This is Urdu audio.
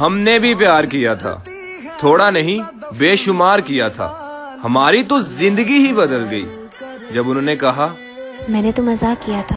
ہم نے بھی پیار کیا تھا۔ تھوڑا نہیں، بے شمار کیا تھا۔ ہماری تو زندگی ہی بدل گئی۔ جب انہوں نے کہا، میں نے تو مزاق کیا تھا۔